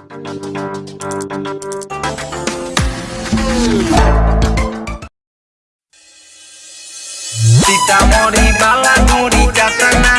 Kita mau dibalang, mau dicatang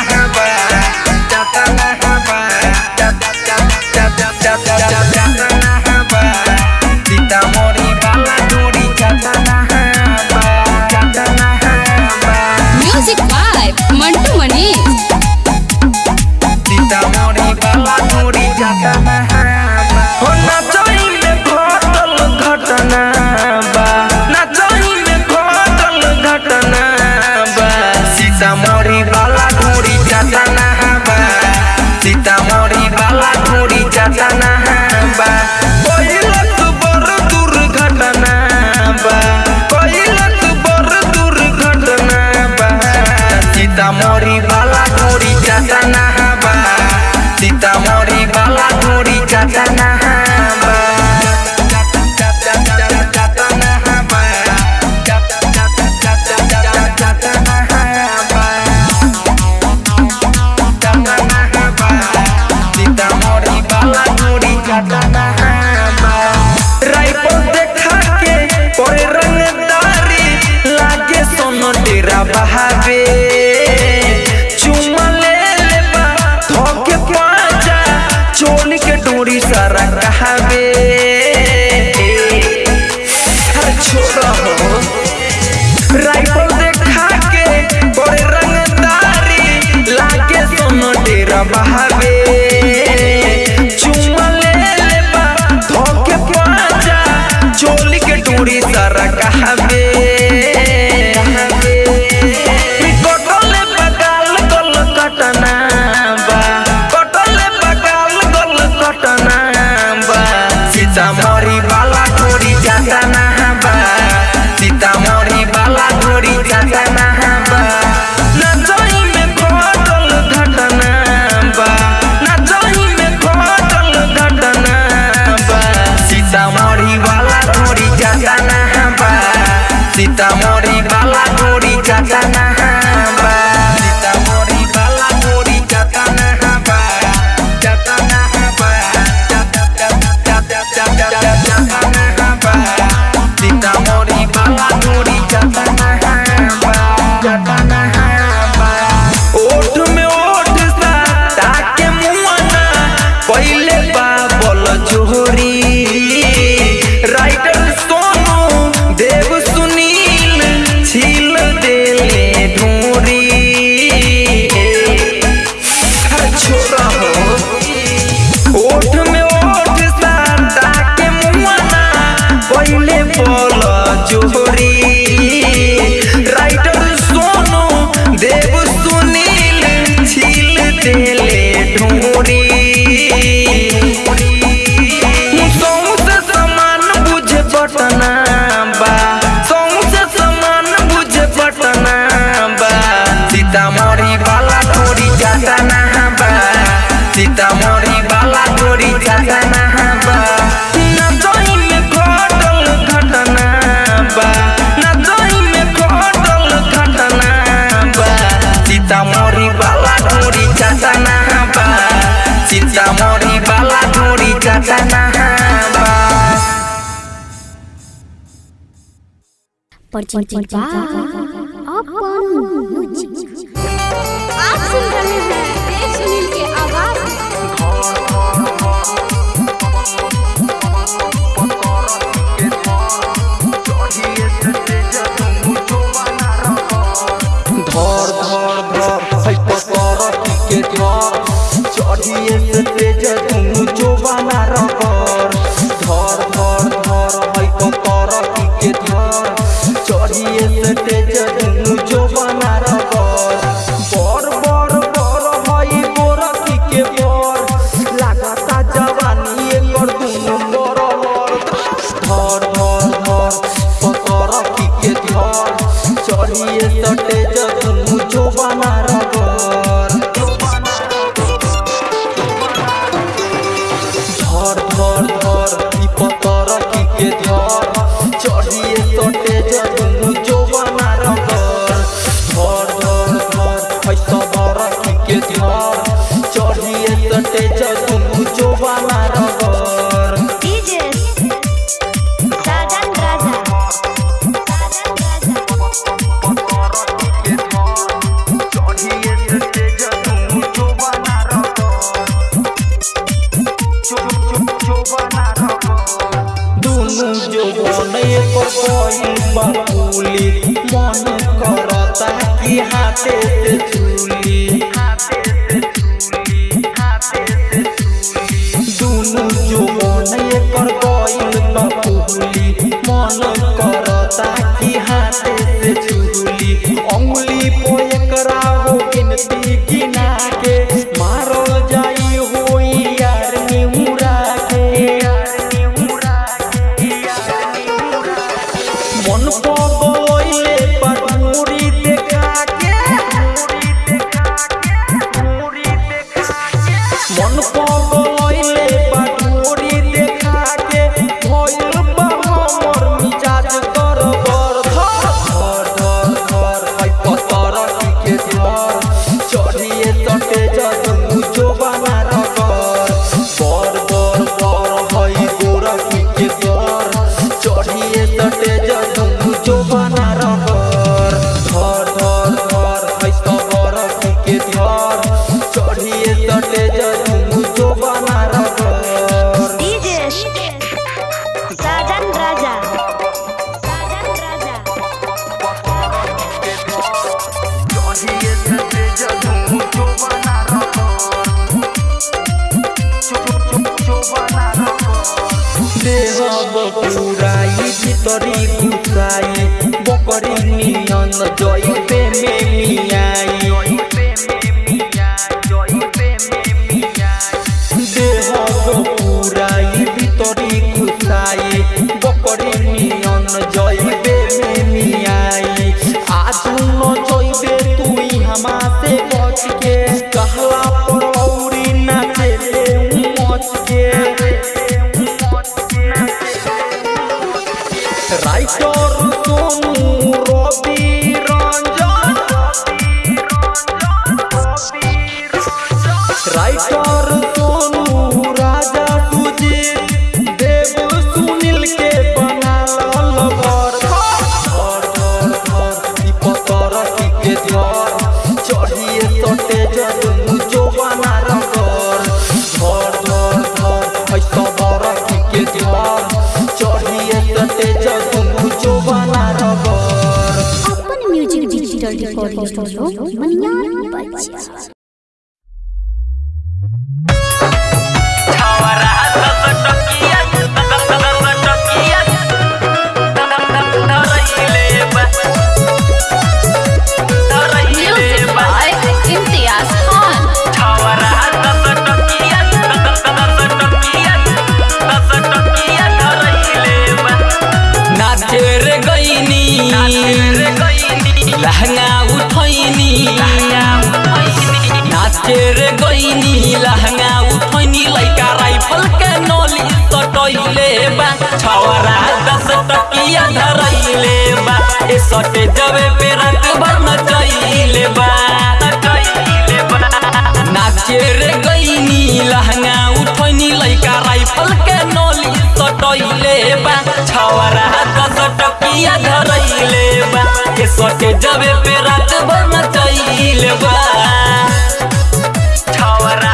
time. आप कौन हो म्यूज़िक आप सुन रहे हैं wonderful. सके जबे पे भर नचैले नाचे रे गईनी लहंगा उठैनी, लइका राइफल के नली सटैले के जबे पे रात भर नचैले बा। छवरा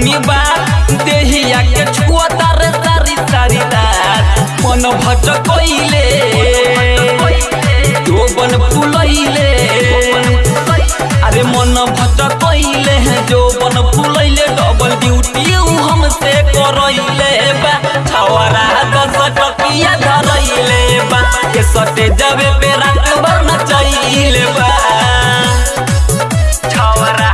हमी बार देहिया के छुआ रे सारी सारी रात मन भटकइले तो बन फुलइले। अरे मन भटकइले जो बन फुलइले डबल ड्यूटी हमसे करइले बा। छवरा दस टकिया धरइले बा, के सटे जबे पे रात भर न चइले बा। छवरा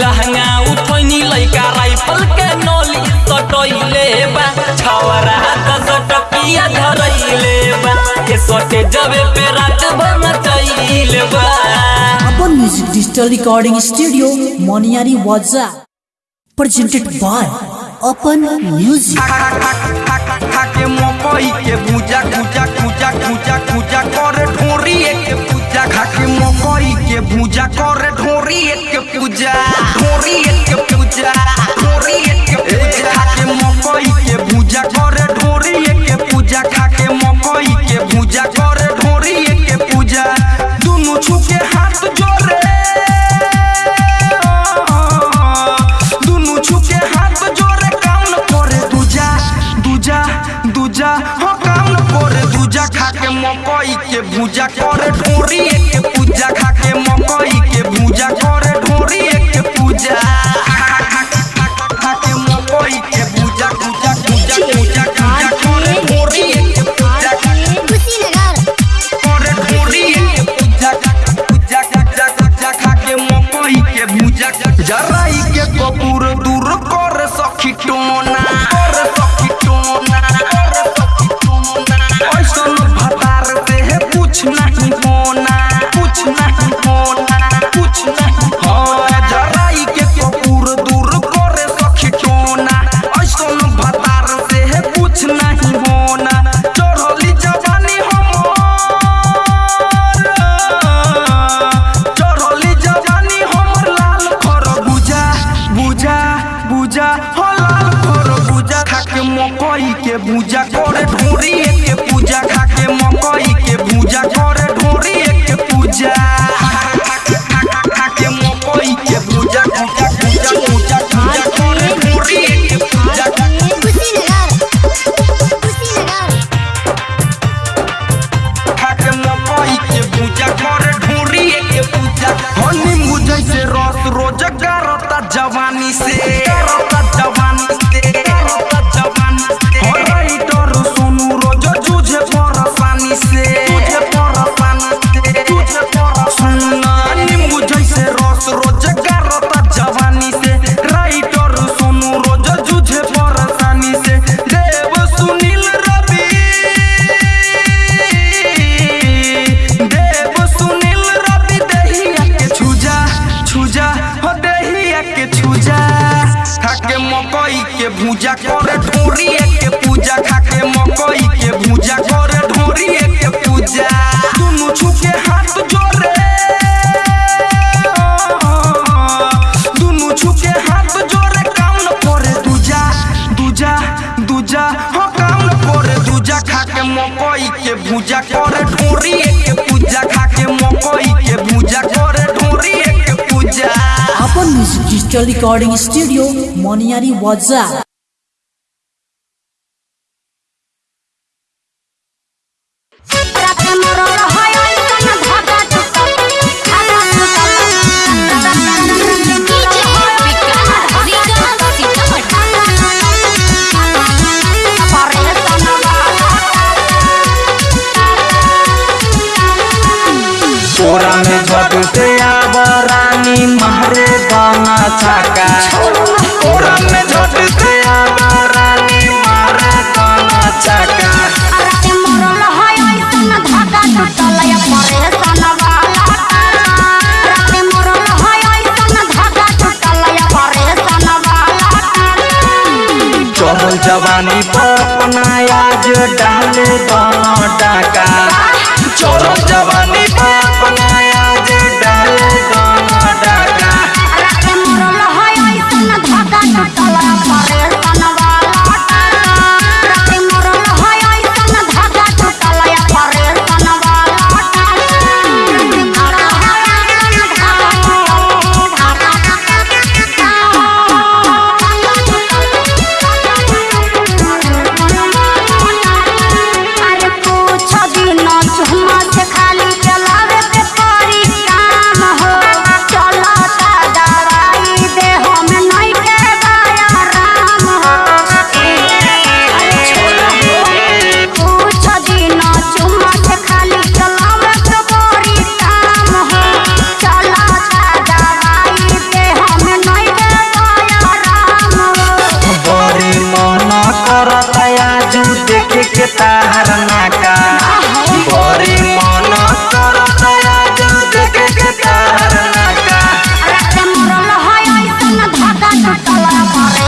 लहंगा उठोनी लइका राइफल के नोली सटोइले बा। छवरा त सटकिया धरइले बा। के सटे जबे पे रात भर मचइले बा। अपन म्यूज़िक डिजिटल रिकॉर्डिंग स्टूडियो मोनियारी वाजा। प्रेजेंटेड बाय अपन म्यूज़िक के मकई के भुजा भुजा भुजा भुजा भुजा करे ढोरी के पूजा। खा के मकई के भुजा करे ढोरी के पूजा। Don't wanna. Digital Recording Studio, Moniari WhatsApp. Mata la pared.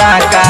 दोनों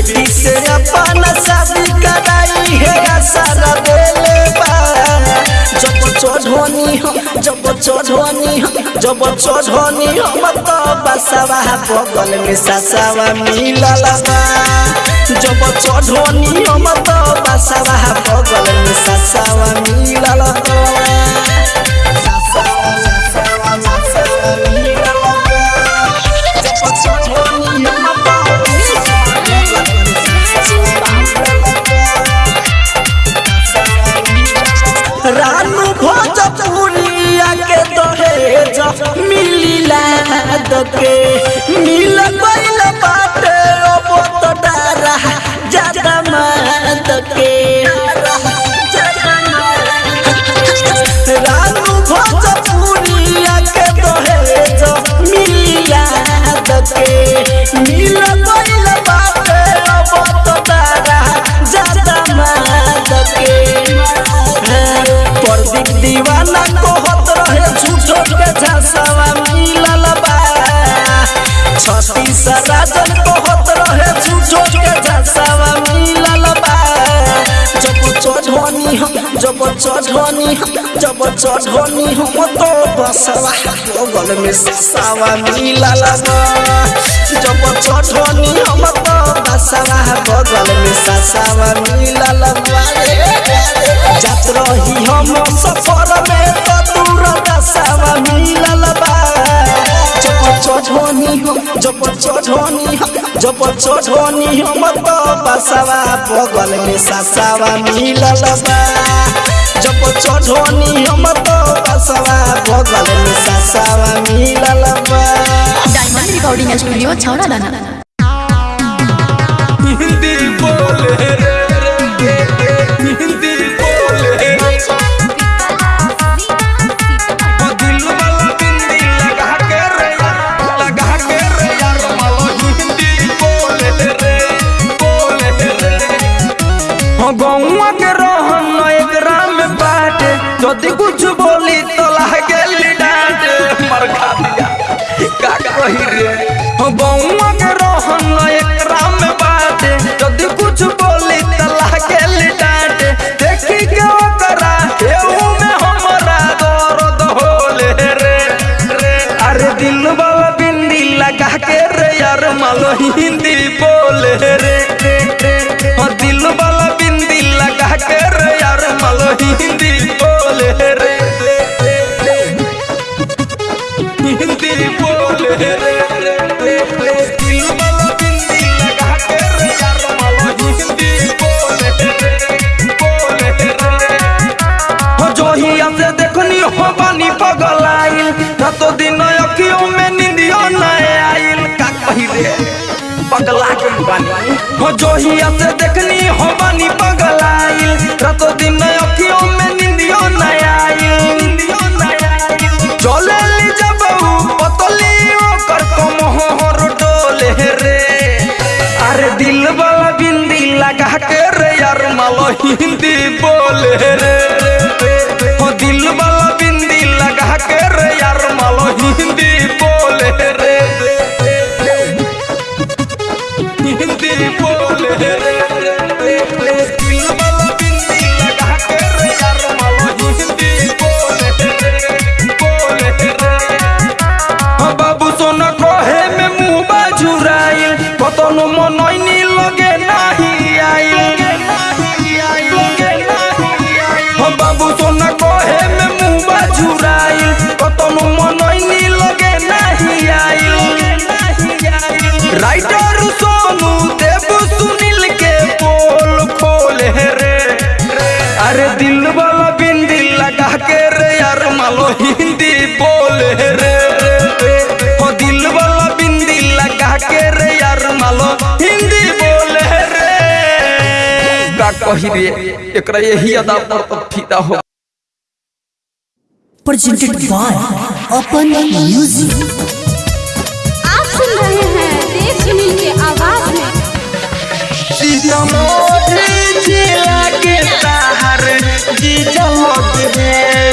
से अपन शादी कराई है सारा जब चढ़नी हम जब चढ़नी हम जब तो बसवा बगल में ससवा मिलल जब चढ़नी हम तो बसवा बगल में ससवा मिलल दके मिल गइल बाटे अब तो डरा ज़्यादा मात के। रानू भोजपुरिया के दहेज मिलिला दके मिल गइल बाटे अब तो डरा ज़्यादा मात के। प्रदीप दीवाना कहत रहे, झूठो के झसवा। चढ़नी जब चढ़नी हम तो बसवा बगल में ससवा मिलल बा जब चढ़नी हम तो बसवा बगल में ससवा मिलल बा जात रही हम सफ़र में तो दूर दसवा मिलल बा जब चढ़नी हम जब चढ़नी हम जब चढ़नी हम तो बसवा बगल में ससवा मिलल बा जब चढ़नी हम तो बसवा बगल में ससवा मिलल बा। डायमंड रिकॉर्डिंग स्टूडियो छौड़ा दाना। हिंदी बोले रे। कह के रे यार मालो हिंदी बोले रे। हो जोहिया से देखनी हो बानी पगलाइल रातो दिन अखियों में निंदियो न चले ली जब पतली ओकर कमहर डोले रे अरे दिल वाला बिंदी लगा के यार मालो हिंदी बोले रे का कही रे एकरा यही अदा पर तो फिदा हो। प्रेजेंटेड बाय अपन म्यूज़िक आप सुन रहे हैं देश सुनील के आवाज़ में। सीतामढ़ी जिला के ताहर जी जलग है।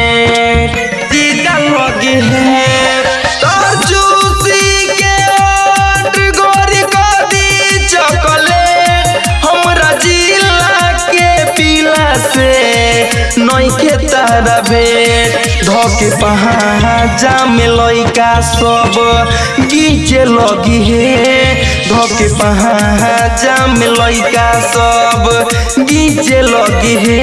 तारा भेंट धके पहाजा में लइका सब गीचे लगी हे। धके पहाजा में लइका सब गीचे लगी हे।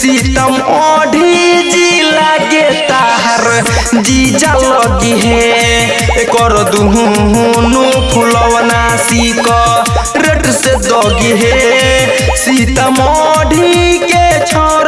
सीतम ओढ़ी जिला के ताहर जीजा लगी हे। कर दुहुनु फुलवना सीक रेट से दगी हे। सीतामढ़ी के छोरा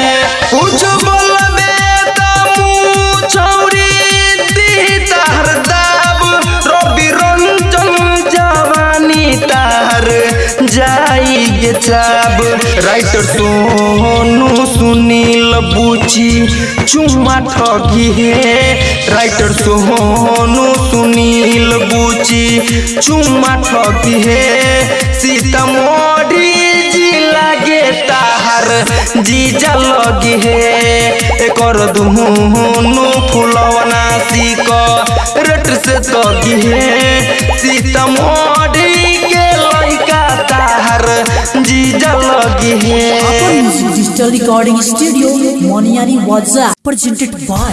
जवानी राइटर सोनू सुनील बुची चुम्मा ठगी है? राइटर सोनू सुनील बुची चुम्मा ठगी है? जीजा लगी है एकर दुहुनु फुलवना सीक रेट से तगी है सीतामढ़ी के लइका ताहर जीजा लगी है Open Music Digital Recording Studio, Moniari Waza. Presented by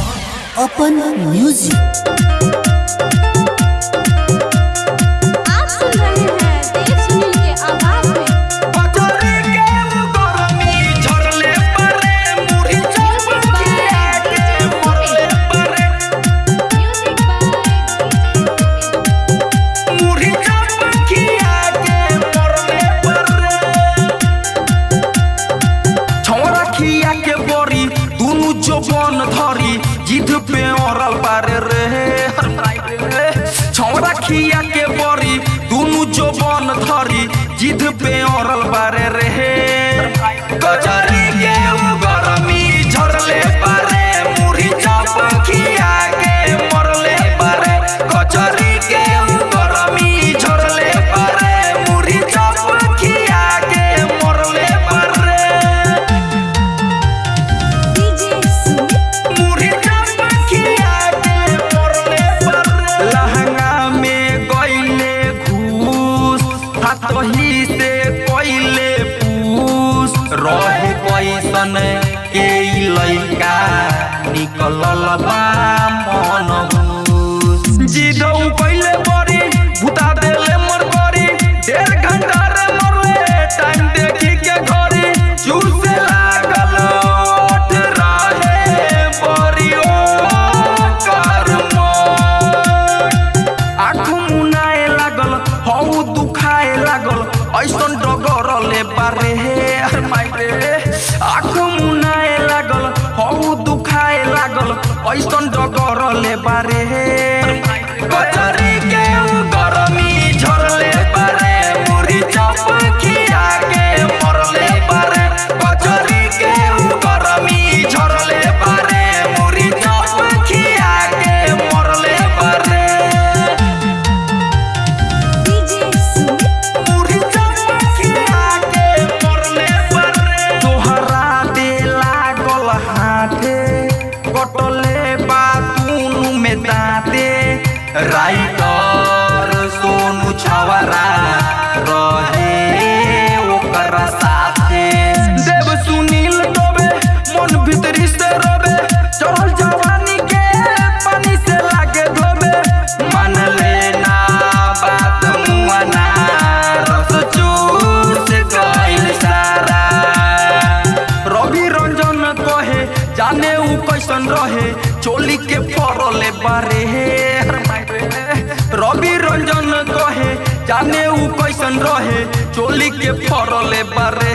फरले बारे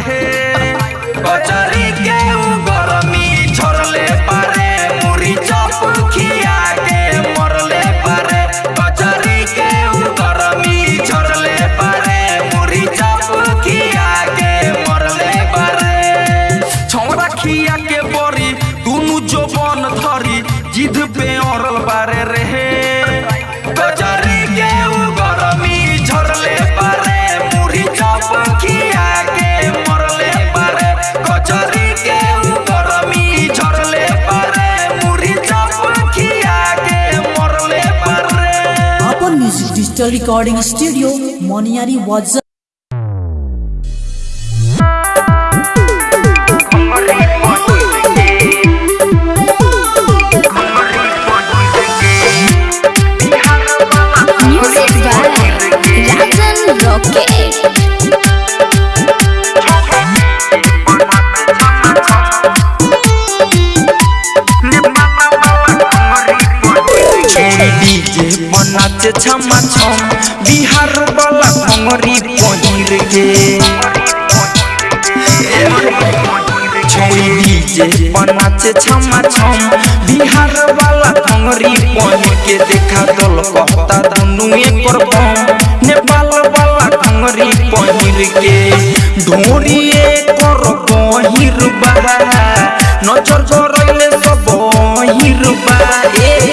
बचा digital recording studio, Moniari WhatsApp. छम छम बिहार वाला खंगरी पनीर के छोड़ी डीजे पनाचे छम छम बिहार वाला खंगरी पनीर के देखा दल कहता धनु एकर बम नेपाल वाला खंगरी पनीर के ढोरी एकर पनीर बा नज़र करले सब हिरबा ए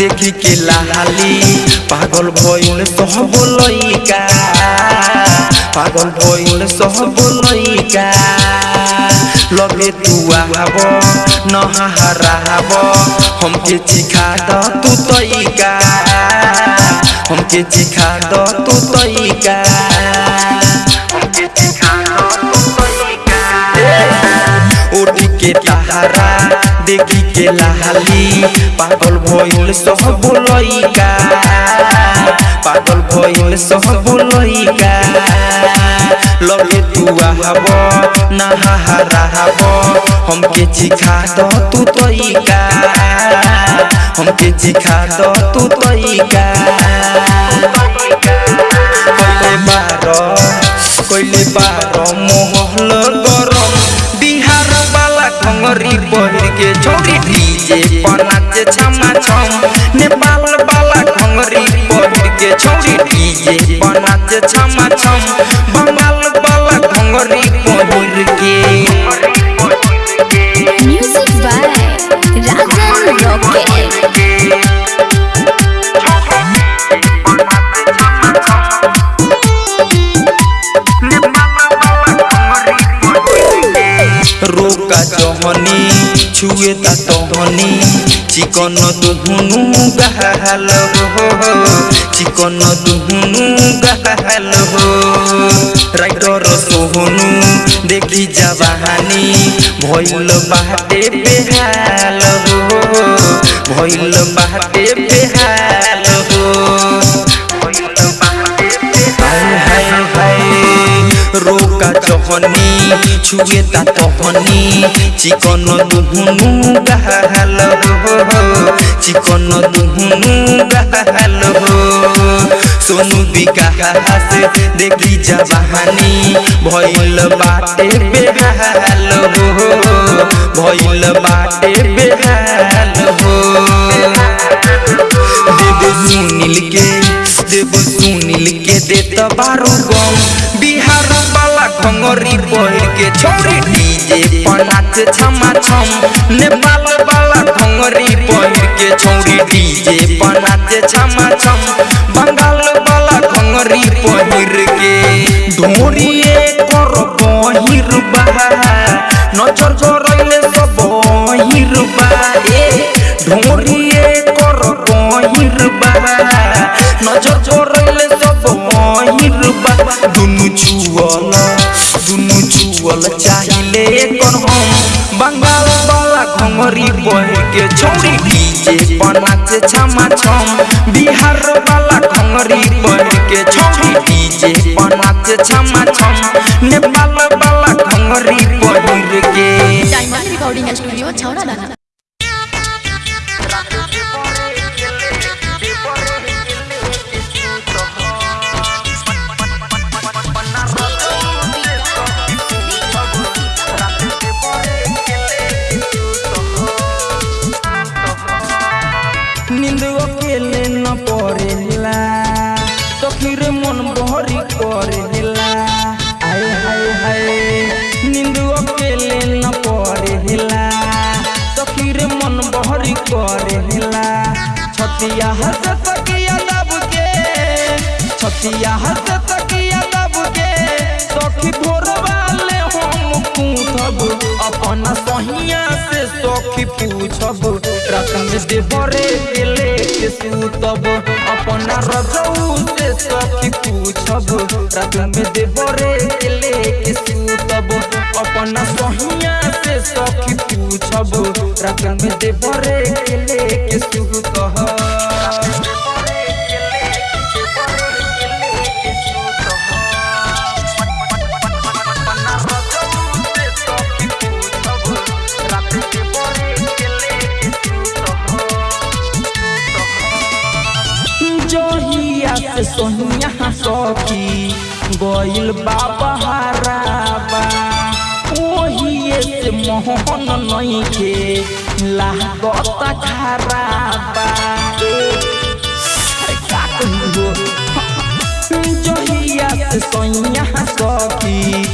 देखी के लाली। पागल भइल सह लइका पागल भइल सह बोल लगे तू आब नहाब हमके चिखा द तू तइका हमके चिखा द तू तईका उठ के तहारा के पागल भइल सब लइका पागल भइल सब लइका लगे तू आहब नहा रहब। हमके चिखा द तू तइका हमके चिखा द तू तइका कइले बार कइले बार मोहल बिहार घंगरी पहिर के छोरी डीजे पर नाचे छमा छम नेपाल वाला भंगरी पहिर के छोरी डीजे पर नाचे छमा छम बंगाल वाला भंगरी पहिर चिकन दुहुनु गहल हो चिकन दुहुनु गहल हो राइटर सोहनु देखी जवानी भइल बाटे बेहाल हो रोका चहनी छुए ता तहनी चिकन दुहुनु गहल हो चिकन दुहुनु गहल हो सोनू विकास देखी जवानी भइल बाटे बेहाल हो भइल बाटे बेहाल हो देव सुनील के देव सुनील घंगरी पहिर के छोरी डीजे पर नाच छमा छम। नेपाल वाला घंगरी पहिर के छोरी डीजे पर नाच छमा छम। बंगाल वाला घंगरी पहिर के ढोरिए कर बहिर बा नज़र जरैले सब बहिर बा ए ढोरिए कर बहिर बा नज़र जरैले सब बहिर बा, दुनु छुअल दुनु छुअल चाहिले कर हम बंगाल वाला घंगरी पहिर के छौरी डीजे पर नाचे छमा छम बिहार वाला घंगरी पहिर के छौरी डीजे पर नाचे छमा छम नेपाल वाला घंगरी पहिर के। डायमंड रिकॉर्डिंग स्टूडियो छौड़ा छतिया हंस तकिया दब के, छतिया हंस तकिया दब के, सखी भोर वाले हम पूछब, अपन सहिया से सखी पूछब रात में देवरे के लेके अपना रजऊ से सखी पूछब रात में देवरे के लेके अपना सहिया सखी पूछब रात में देवरे के लेके सखी, गइल बाबा हराबा। ओहिए से मोहन नइखे, लागत खराबा। जहिया से सोनिया सखी,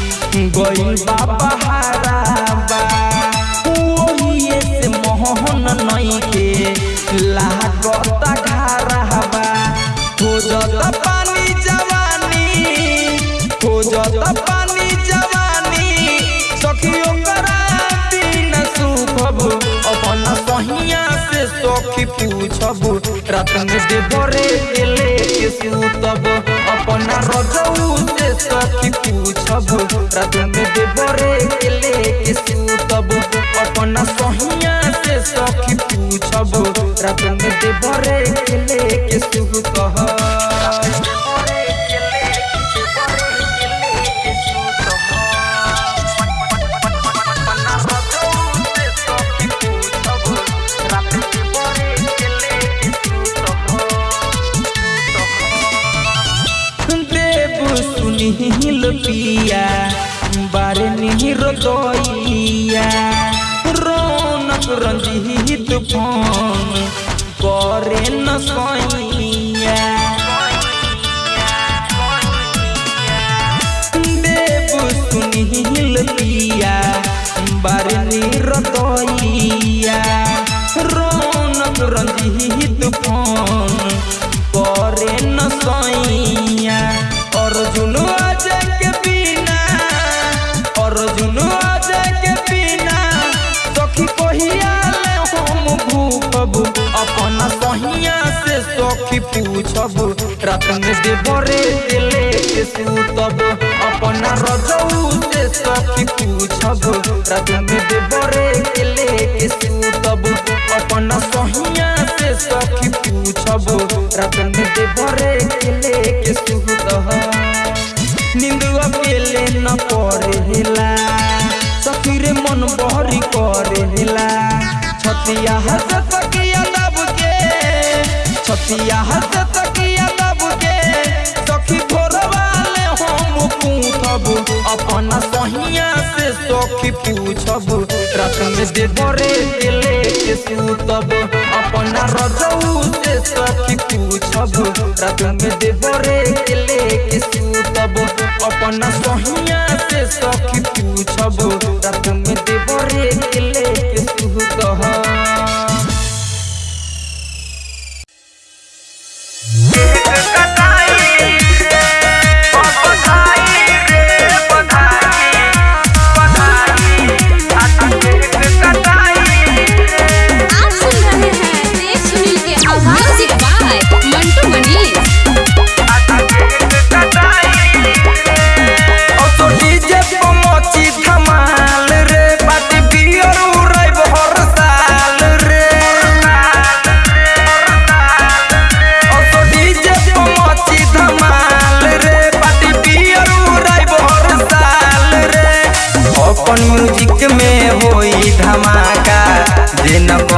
गइल बाबा हराबा। पूछब रात में देवरे के लेके सूतब अपना रजऊ से सखी पूछब रात में देवरे के लेके सूतब अपना सहिया से सखी पूछब रात में देवरे के लेके सूतब सुनील पिया बारे निहिर दैया रौनक रंजीत फ़ोन करे न सैया देव सुनील पिया बारे पूछब रात देवरे के सूतब अपना रजऊ से सखी पूछब रात देवरे के सूतब अपना सहिया से सखी पूछब रात देवरे के सूतब नींद अकेले न पड़ेला। सखी रे मन बहरी करेला। छतिया हंस के छतिया हंस तकिया दब के, सखी हम पूछब अपना सहिया से सखी पूछब रात में देवरे के लेके सूतब अपना रजऊ से सखी पूछब में देवरे के सूतब अपना सहिया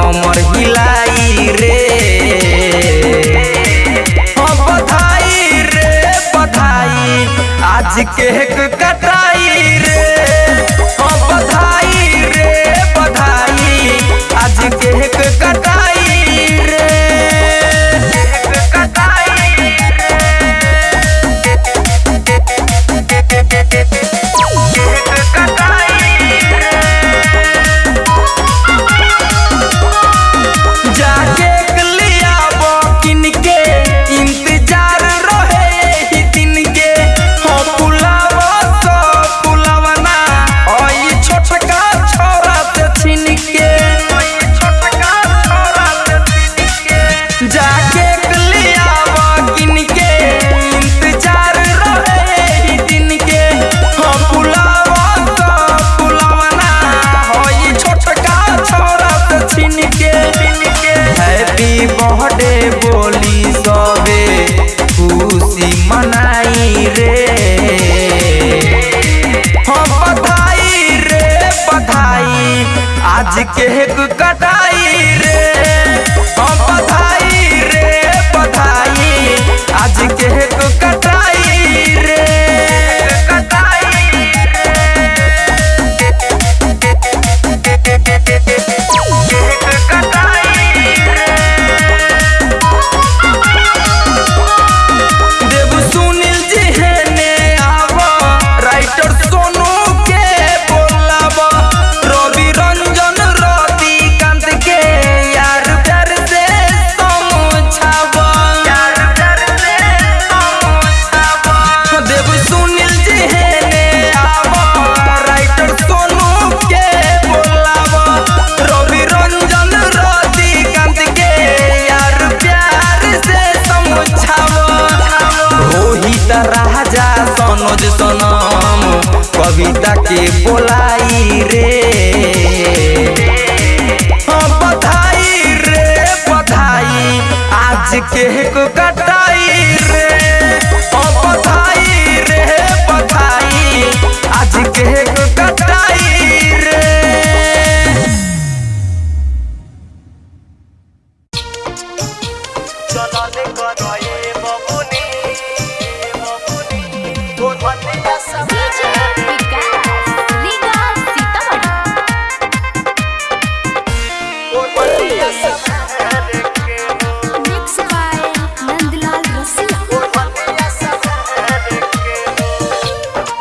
कमर हिलाई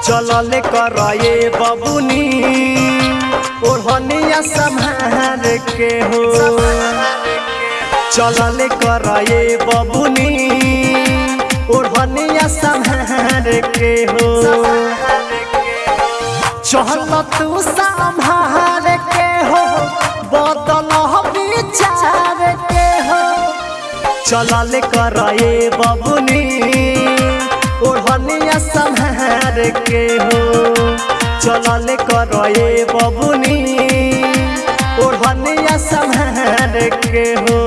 चलले करए बबुनी। ओढ़निया संहार के हो। चलले करए बबुनी। ओढ़निया संहार के हो। चल तू संभार के हो। बदल विचार के हो। चलल करए बबुनी। ओढ़निया संहार के हो चलल करए बबुनी। ओढ़निया के हो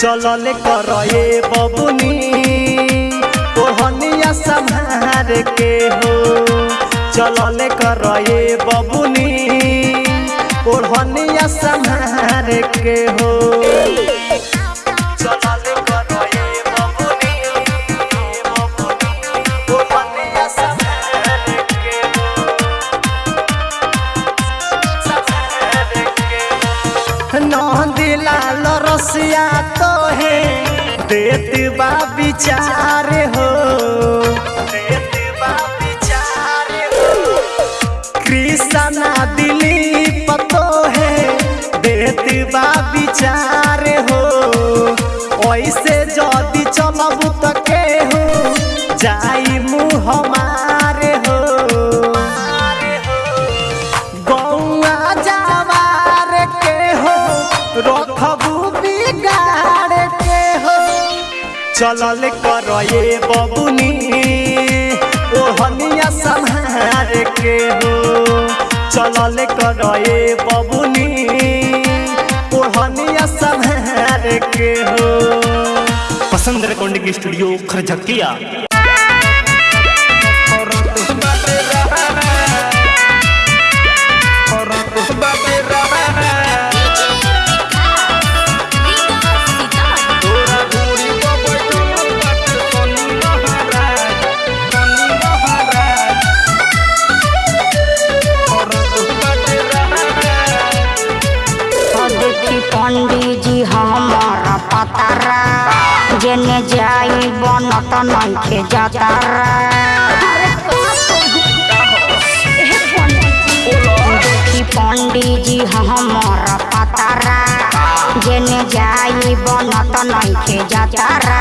चलल करए बबुनी। ओढ़निया संहार के हो। चलल करए बबुनी। ओढ़निया संहार के हो। बा विचार हो। हो। कृष्णा दिली पतो है। देत बा विचार चलल करए बबुनी। ओ हनिया संहार के हो चलल करए बबुनी। ओ हनिया संहार के हो पसंद रिकॉर्डिंग स्टूडियो खरझकिया? बनत नइखे जातारा देखी पंडित जी हमारा पतारा। जेने जाई बनत नइखे जातारा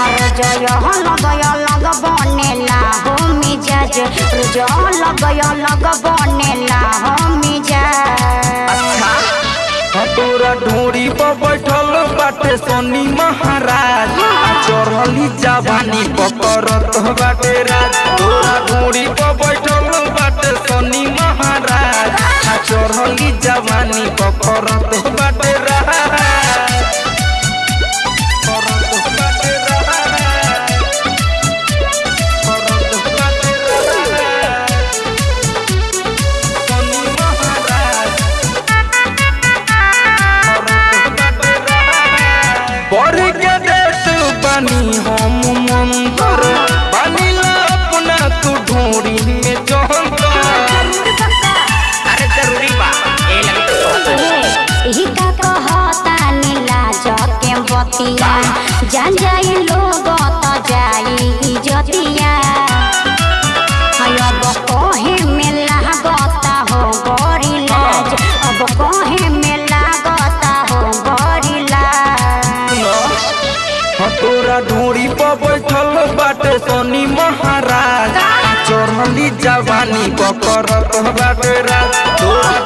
हर जय गय लग बनेला, हो मिजाज। जल गय लग बनेला, हो मिजाज। तोरा ढोरी पर बैठल बाटे सोनी महाराज। चढ़ली जवानी पकड़त बाटे राज। तोरा ढोरी पर बैठल बाटे सोनी महाराज। चढ़ली जवानी पकड़त बाटे राज। जवानी पकड़त बाटे राज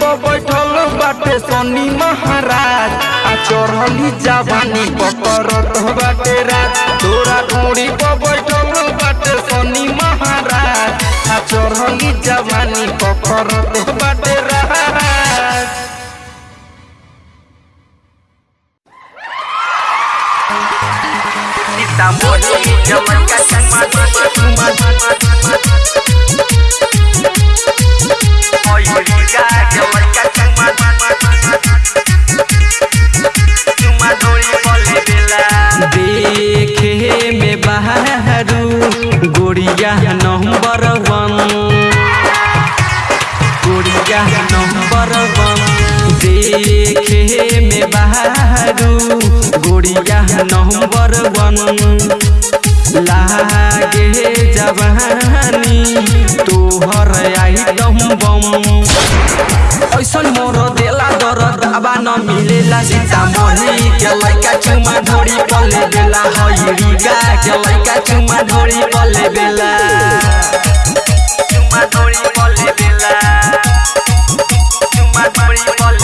पर बैठल बाटे सोनी महाराज, आ चढ़ली जवानी पकड़त बाटे राज। तोरा पर बैठल बाटे सोनी महाराज, आ चढ़ली जवानी पकड़त गोरिया नंबर वन लागे जवानी तोहर आइटम बम ऐसन मोर देला दरद आबा न मिलेला सीतामढ़ी के लइका चुमा ढोरी पले बेला हइरी गा के लइका चुमा ढोरी पले बेला चुमा ढोरी पले बेला चुमा ढोरी पले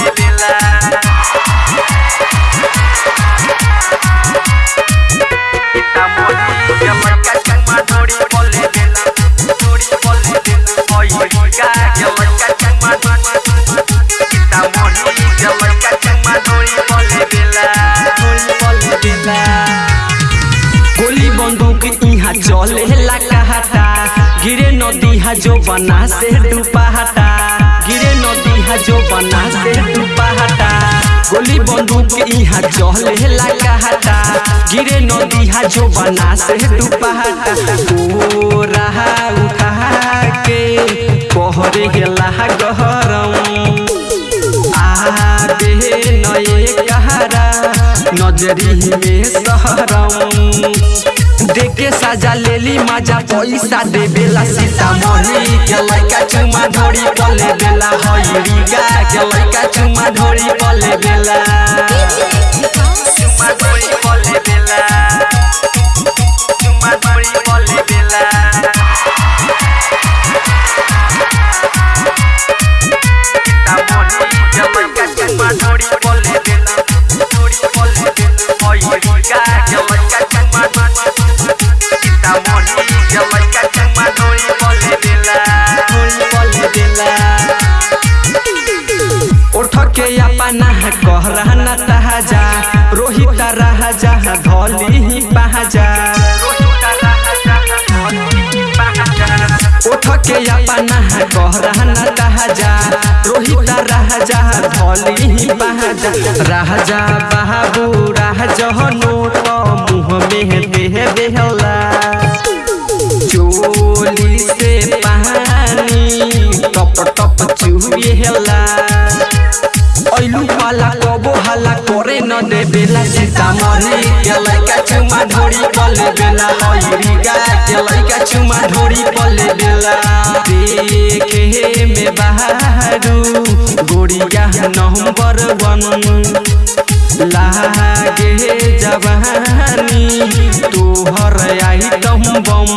जो बना से डूबाता गिरे नदी हा जो बना से डूबाता गोली बंदूक इहाँ चले ला कहता गिरे नदी हा जो बना से डूबाता ओ रहा उठा के पहरे गेला गहरम। आबे नए कहारा नजरी में सहरम देखे साजा लेली मज़ा, पैसा देवेला सीतामढ़ी। के लइका चुमा धोरी पले बेला हइरी गा के लइका चुमा धोरी पले बेला। चुमा धोरी पले बेला। के अपना कहराना तहाजा रोहित राजा धोली ही पहाजा राजा बाबू राजा नोट मुँह में देह देहला चोली से पानी, टप टप चुहेला ऐलू पाला कबो हला, करे न दे बेला सीतामढ़ी के चुमा ढोरी पले बेला हइरी गा के लइका चुमा ढोरी पले बेला देखे में बहारू गोरिया नंबर वन लागे जवानी तोहर आई आइटम बम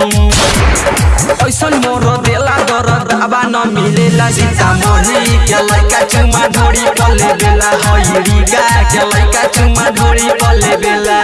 ऐसन मोर देला दरद आबा न मिलेला सीतामढ़ी के लइका चुमा ढोरी पले बेला हईरी गा के लइका चुमा ढोरी पले बेला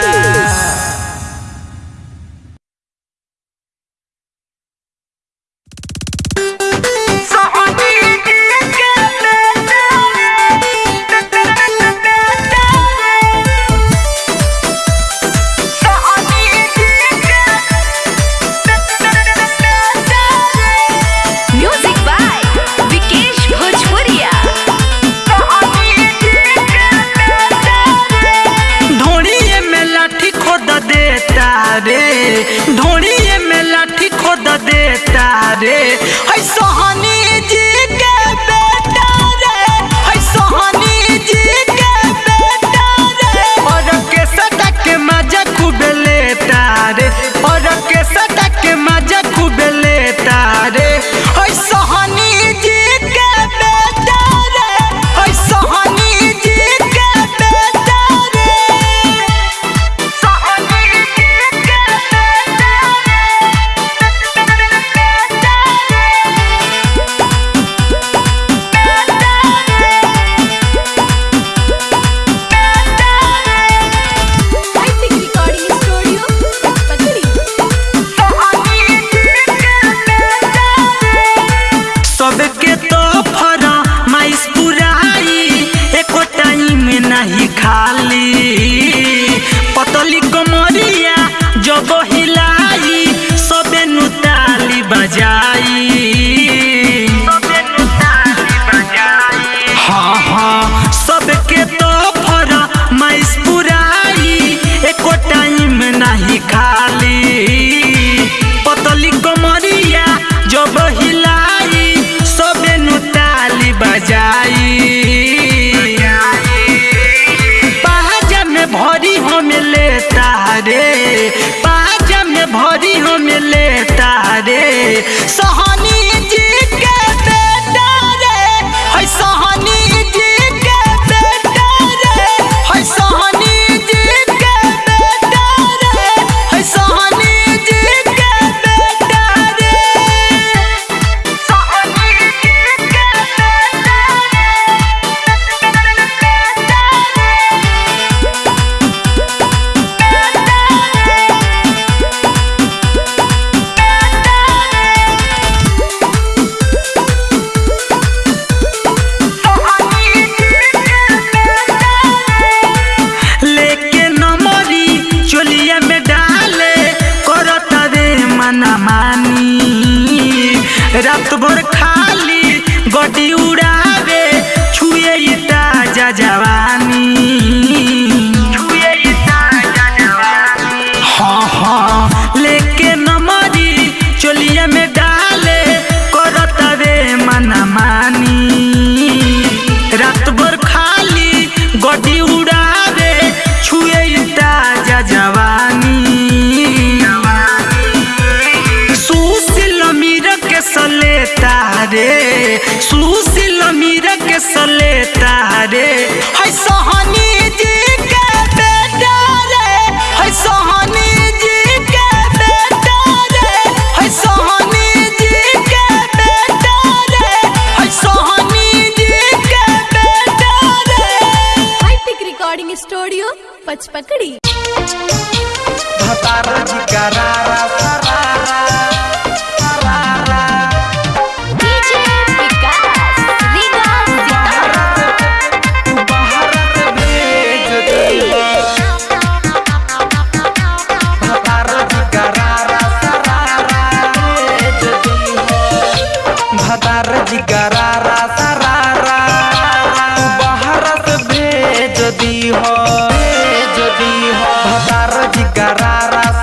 Carrara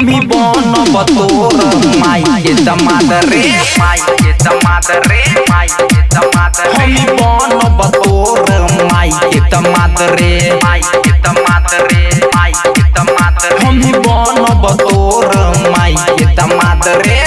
हम ही बन बतोर माई के दमाद रे, माई के दमाद रे, माई के दमाद रे। हम ही बन बतोर माई के दमाद रे, माई के दमाद रे, माई के दमाद रे। हम ही बन बतोर माई के दमाद रे।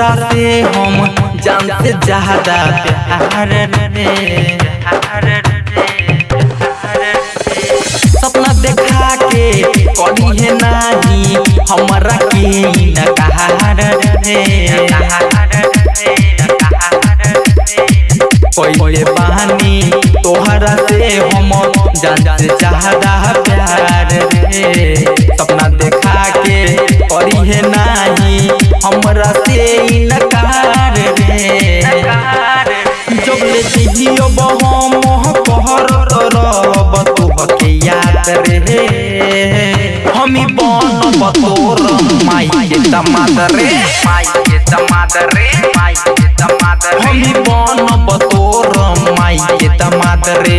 तोहरा से हम जानते ज़्यादा प्यार रे सपना देखा के कभी है नाही हमरा के नकार रे। पहिले बानी तोहरा से हम जानते ज़्यादा प्यार रे। सपना देखा के करी है नाही हमरा से नकार रे जब ले दिहियो बहम कहर तरब तोहके याद रे हमी बन बतोर माई के दमाद रे माई के दमाद रे माई के दमाद रे हमी बन बतोर माई के दमाद रे